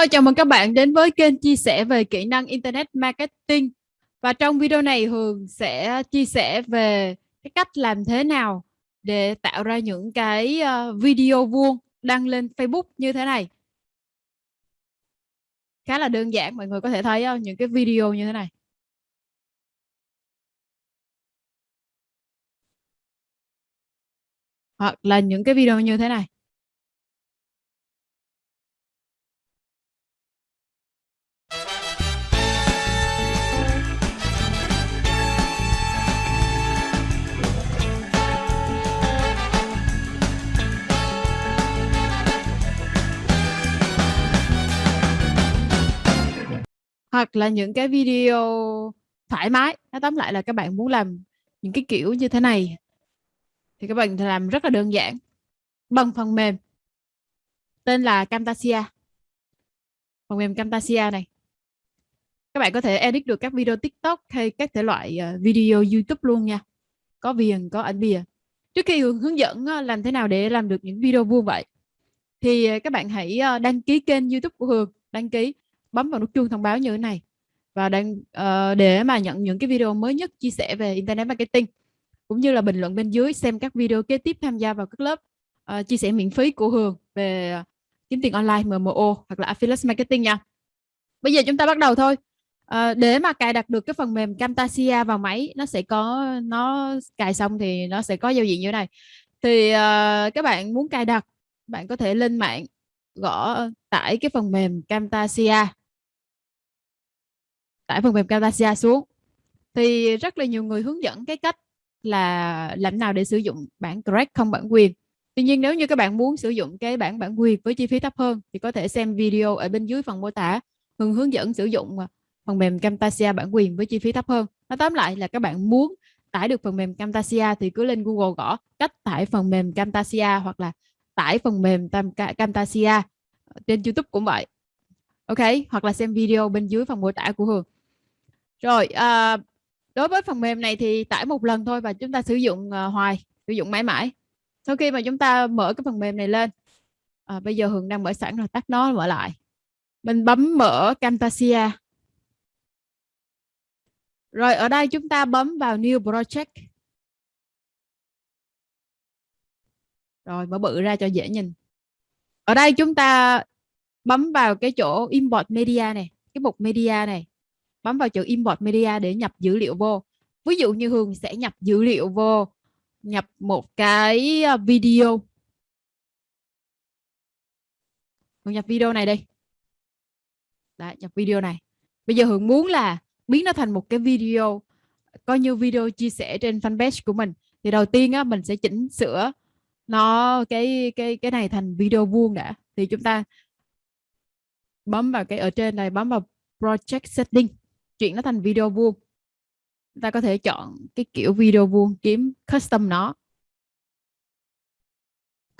Hello, chào mừng các bạn đến với kênh chia sẻ về kỹ năng Internet Marketing. Và trong video này Hường sẽ chia sẻ về cái cách làm thế nào để tạo ra những cái ờ, video vuông đăng lên Facebook như thế này. Khá là đơn giản, mọi người có thể thấy ờ, những cái video như thế này. Hoặc là những cái video như thế này. Hoặc là những cái video thoải mái. Nó tóm lại là các bạn muốn làm những cái kiểu như thế này thì các bạn làm rất là đơn giản. Bằng phần mềm tên là Camtasia. Phần mềm Camtasia này. Các bạn có thể edit được các video TikTok hay các thể loại ờ, video YouTube luôn nha. Có viền, có ảnh bìa. Trước khi hướng dẫn ờ, làm thế nào để làm được những video vuông vậy thì ờ, các bạn hãy đăng ký kênh YouTube của Hường, đăng ký bấm vào nút chuông thông báo như thế này và đang uh, để mà nhận những cái video mới nhất chia sẻ về internet marketing cũng như là bình luận bên dưới xem các video kế tiếp tham gia vào các lớp uh, chia sẻ miễn phí của Hường về kiếm tiền online MMO hoặc là affiliate marketing nha. Bây giờ chúng ta bắt đầu thôi. À, để mà cài đặt được cái phần mềm Camtasia vào máy nó sẽ có nó cài xong thì nó sẽ có giao diện như thế này thì uh, các bạn muốn cài đặt bạn có thể lên mạng gõ tải cái phần mềm Camtasia tải phần mềm Camtasia xuống thì rất là nhiều người hướng dẫn cái cách là làm nào để sử dụng bản crack không bản quyền Tuy nhiên nếu như các bạn muốn sử dụng cái bản bản quyền với chi phí thấp hơn thì có thể xem video ở bên dưới phần mô tả hướng hướng dẫn sử dụng à, phần mềm Camtasia bản quyền với chi phí thấp hơn. Nói tóm lại là các bạn muốn tải được phần mềm Camtasia thì cứ lên Google gõ cách tải phần mềm Camtasia hoặc là tải phần mềm Camtasia ờ, trên YouTube cũng vậy. Ok, hoặc là xem video bên dưới phần mô tả của Hường. Rồi, à, đối với phần mềm này thì tải một lần thôi và chúng ta sử dụng à, hoài, sử dụng mãi mãi. Sau khi mà chúng ta mở cái phần mềm này lên, à, bây giờ Hường đang mở sẵn rồi, tắt nó mở lại. Mình bấm mở Camtasia. Rồi ở đây chúng ta bấm vào New Project. Rồi mở bự ra cho dễ nhìn. Ở đây chúng ta bấm vào cái chỗ Import Media này, cái mục Media này bấm vào chữ import media để nhập dữ liệu vô. Ví dụ như Hường sẽ nhập dữ liệu vô nhập một cái ờ, video. Hường nhập video này đi. Đã nhập video này. Bây giờ Hường muốn là biến nó thành một cái video coi như video chia sẻ trên fanpage của mình. Thì đầu tiên á, mình sẽ chỉnh sửa nó cái cái cái này thành video vuông đã. Thì chúng ta bấm vào cái ở trên này bấm vào project setting chuyển nó thành video vuông. Ta có thể chọn cái kiểu video vuông kiếm custom nó.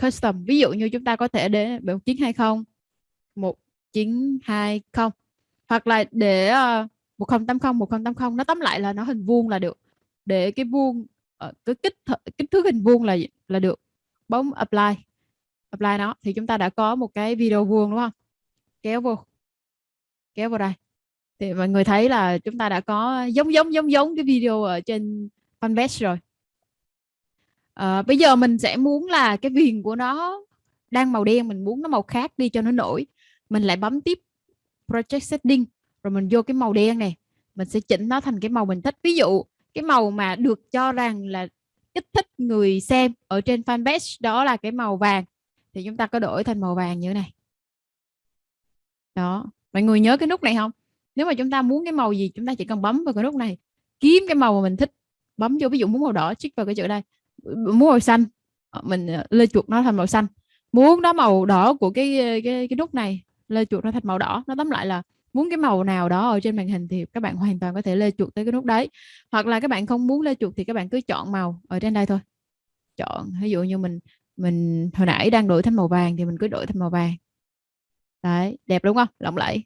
Custom ví dụ như chúng ta có thể để 1920 1920 hoặc là để uh, 1080 1080 nó tóm lại là nó hình vuông là được. Để cái vuông uh, cái kích kích thước hình vuông là là được. Bấm apply apply nó thì chúng ta đã có một cái video vuông đúng không? Kéo vô kéo vào đây thì mọi người thấy là chúng ta đã có giống giống giống giống cái video ở trên fanpage rồi. À, bây giờ mình sẽ muốn là cái viền của nó đang màu đen mình muốn nó màu khác đi cho nó nổi. Mình lại bấm tiếp project setting rồi mình vô cái màu đen này. Mình sẽ chỉnh nó thành cái màu mình thích. Ví dụ cái màu mà được cho rằng là kích thích người xem ở trên fanpage đó là cái màu vàng. Thì chúng ta có đổi thành màu vàng như thế này. Đó. Mọi người nhớ cái nút này không? Nếu mà chúng ta muốn cái màu gì, chúng ta chỉ cần bấm vào cái nút này. Kiếm cái màu mà mình thích. Bấm vô, ví dụ muốn màu đỏ chích vào cái chữ đây. Muốn màu xanh. Ờ, mình ờ, lê chuột nó thành màu xanh. Muốn đó màu đỏ của cái ờ, cái cái nút này, lê chuột nó thành màu đỏ. Nó tóm lại là muốn cái màu nào đó ở trên màn hình thì các bạn hoàn toàn có thể lê chuột tới cái nút đấy. Hoặc là các bạn không muốn lê chuột thì các bạn cứ chọn màu ở trên đây thôi. Chọn, ví dụ như mình mình hồi nãy đang đổi thành màu vàng thì mình cứ đổi thành màu vàng. Đấy, đẹp đúng không? Lộng lẫy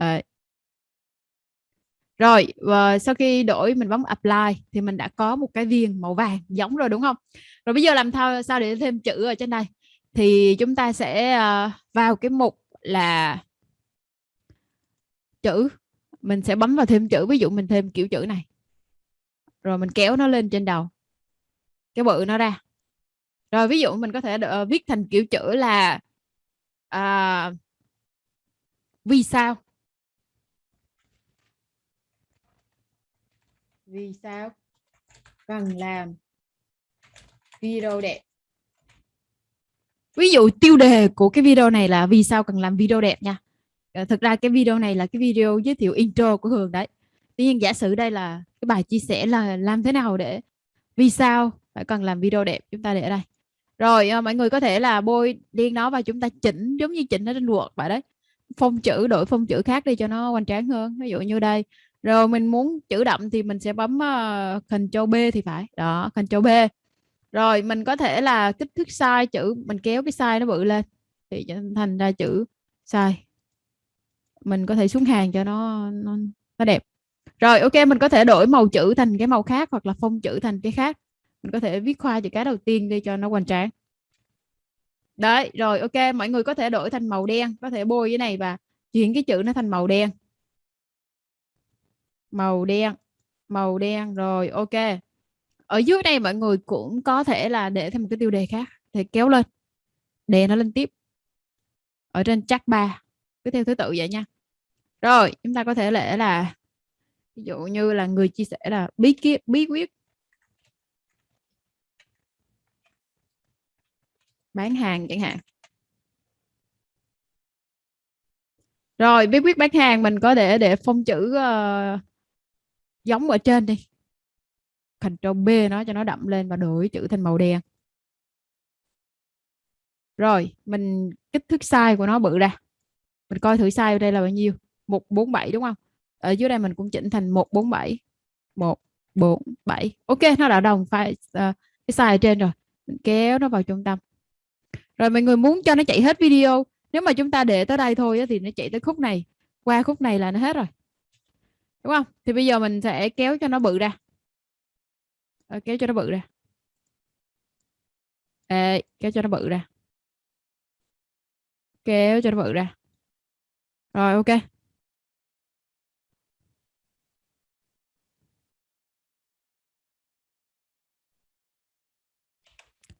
à, Rồi, và sau khi đổi mình bấm apply thì mình đã có một cái viên màu vàng giống rồi đúng không? Rồi bây giờ làm thao sao để thêm chữ ở trên đây? Thì chúng ta sẽ ờ, vào cái mục là chữ. Mình sẽ bấm vào thêm chữ ví dụ mình thêm kiểu chữ này. Rồi mình kéo nó lên trên đầu cái bự nó ra. Rồi ví dụ mình có thể viết thành kiểu chữ là à, vì sao? Vì sao? Cần làm video đẹp. Ví dụ tiêu đề của cái video này là vì sao cần làm video đẹp nha. Ờ, thực ra cái video này là cái video giới thiệu intro của Hường đấy. Tuy nhiên giả sử đây là cái bài chia sẻ là làm thế nào để vì sao phải cần làm video đẹp, chúng ta để ở đây. Rồi ờ, mọi người có thể là bôi điên nó và chúng ta chỉnh, giống như chỉnh nó trên ruột vậy đấy. Phông chữ, đổi phông chữ khác đi cho nó hoành tráng hơn. Ví dụ như đây rồi mình muốn chữ đậm thì mình sẽ bấm ờ, uh, Ctrl B thì phải. Đó Ctrl B. Rồi mình có thể là kích thước size chữ mình kéo cái size nó bự lên thì thành ra chữ size. Mình có thể xuống hàng cho nó nó, nó đẹp. Rồi ok mình có thể đổi màu chữ thành cái màu khác hoặc là phông chữ thành cái khác. Mình có thể viết khoa chữ cái đầu tiên đi cho nó hoành tráng. Đấy rồi ok mọi người có thể đổi thành màu đen có thể bôi cái này và chuyển cái chữ nó thành màu đen màu đen màu đen rồi ok. Ở dưới đây mọi người cũng có thể là để thêm một cái tiêu đề khác thì kéo lên. Đề nó lên tiếp. Ở trên chắc ba cứ theo thứ tự vậy nha. Rồi chúng ta có thể để là ví dụ như là người chia sẻ là bí kíp bí quyết. Bán hàng chẳng hạn. Rồi bí quyết bán hàng mình có để để phông chữ uh, giống ở trên đi. Ctrl B nó cho nó đậm lên và đổi chữ thành màu đen. Rồi mình kích thước size của nó bự ra. Mình coi thử size ở đây là bao nhiêu? 147 đúng không? Ở dưới đây mình cũng chỉnh thành 147 147 ok nó đã đồng file uh, ờ, cái size ở trên rồi. Mình kéo nó vào trung tâm. Rồi mọi người muốn cho nó chạy hết video nếu mà chúng ta để tới đây thôi thì nó chạy tới khúc này. Qua khúc này là nó hết rồi đúng không? Thì bây giờ mình sẽ kéo cho nó bự ra. À, kéo cho nó bự ra. Ê, kéo cho nó bự ra. Kéo cho nó bự ra. Rồi ok.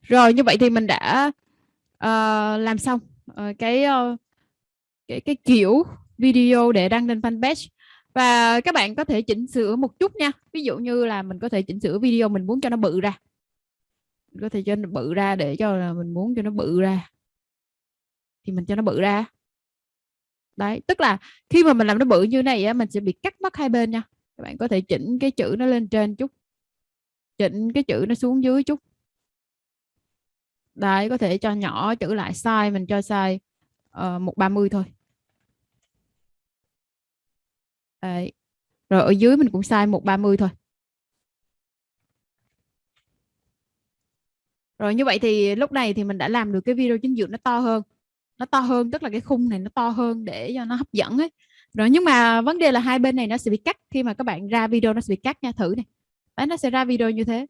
Rồi như vậy thì mình đã uh, làm xong uh, cái uh, cái cái kiểu video để đăng lên fanpage và các bạn có thể chỉnh sửa một chút nha. Ví dụ như là mình có thể chỉnh sửa video mình muốn cho nó bự ra. Mình có thể cho nó bự ra để cho là mình muốn cho nó bự ra. Thì mình cho nó bự ra. Đấy, tức là khi mà mình làm nó bự như này á, mình sẽ bị cắt mất hai bên nha. Các bạn có thể chỉnh cái chữ nó lên trên chút. Chỉnh cái chữ nó xuống dưới chút. Đấy, có thể cho nhỏ chữ lại size mình cho size ờ, một ba mươi thôi. Đấy. Rồi ở dưới mình cũng sai 130 thôi. Rồi như vậy thì lúc này thì mình đã làm được cái video chính dưỡng nó to hơn. Nó to hơn tức là cái khung này nó to hơn để cho nó hấp dẫn ấy. Rồi nhưng mà vấn đề là hai bên này nó sẽ bị cắt khi mà các bạn ra video nó sẽ bị cắt nha thử này. Đấy nó sẽ ra video như thế.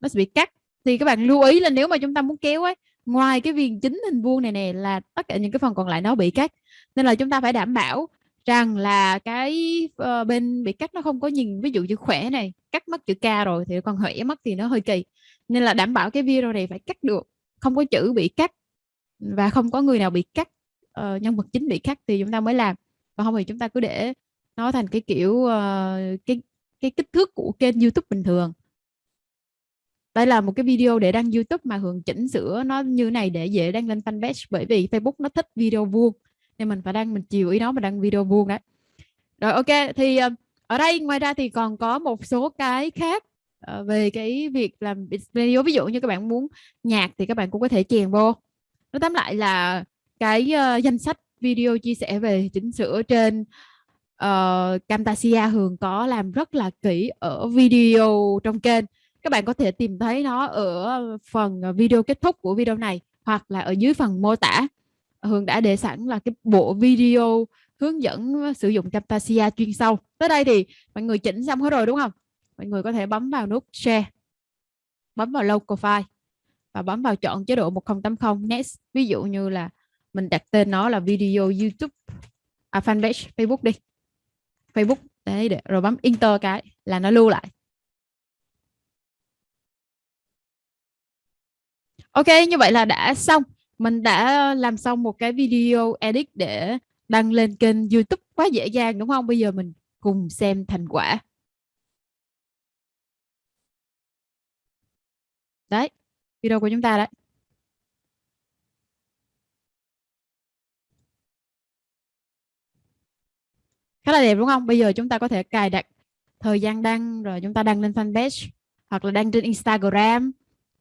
Nó sẽ bị cắt. Thì các bạn lưu ý là nếu mà chúng ta muốn kéo ấy, ngoài cái viền chính hình vuông này nè là tất cả những cái phần còn lại nó bị cắt. Nên là chúng ta phải đảm bảo rằng là cái uh, bên bị cắt nó không có nhìn ví dụ như khỏe này cắt mất chữ K rồi thì còn khỏe mất thì nó hơi kỳ. Nên là đảm bảo cái video này phải cắt được không có chữ bị cắt và không có người nào bị cắt uh, nhân vật chính bị cắt thì chúng ta mới làm. Còn không thì chúng ta cứ để nó thành cái kiểu uh, cái cái kích thước của kênh YouTube bình thường. Đây là một cái video để đăng YouTube mà Hường chỉnh sửa nó như này để dễ đăng lên fanpage bởi vì Facebook nó thích video vuông nên mình phải đăng mình chiều ý nó mà đăng video vuông đấy. Rồi ok thì ờ, ở đây ngoài ra thì còn có một số cái khác ờ, về cái việc làm video. Ví dụ như các bạn muốn nhạc thì các bạn cũng có thể chèn vô. Nó tóm lại là cái uh, danh sách video chia sẻ về chỉnh sửa trên uh, Camtasia Hường có làm rất là kỹ ở video trong kênh. Các bạn có thể tìm thấy nó ở phần video kết thúc của video này hoặc là ở dưới phần mô tả. Hương đã để sẵn là cái bộ video hướng dẫn ờ, sử dụng Camtasia chuyên sâu. Tới đây thì mọi người chỉnh xong hết rồi đúng không? Mọi người có thể bấm vào nút Share, bấm vào Local File và bấm vào chọn chế độ 1080 Next. Ví dụ như là mình đặt tên nó là video YouTube à, fanpage Facebook đi Facebook đấy để rồi bấm enter cái là nó lưu lại Ok như vậy là đã xong mình đã làm xong một cái video edit để đăng lên kênh YouTube quá dễ dàng, đúng không? Bây giờ mình cùng xem thành quả. Đấy, video của chúng ta đấy. Khá là đẹp, đúng không? Bây giờ chúng ta có thể cài đặt thời gian đăng, rồi chúng ta đăng lên fanpage, hoặc là đăng trên Instagram,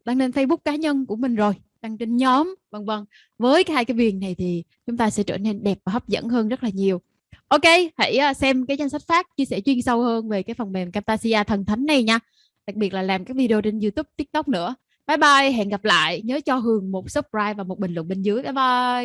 đăng lên Facebook cá nhân của mình rồi đăng trên nhóm, vân vân. Với hai cái viền này thì chúng ta sẽ trở nên đẹp và hấp dẫn hơn rất là nhiều. Ok, hãy à, xem cái danh sách phát, chia sẻ chuyên sâu hơn về cái phần mềm Camtasia thần thánh này nha. Đặc biệt là làm các video trên YouTube, TikTok nữa. Bye bye, hẹn gặp lại. Nhớ cho Hường một subscribe và một bình luận bên dưới. Bye bye.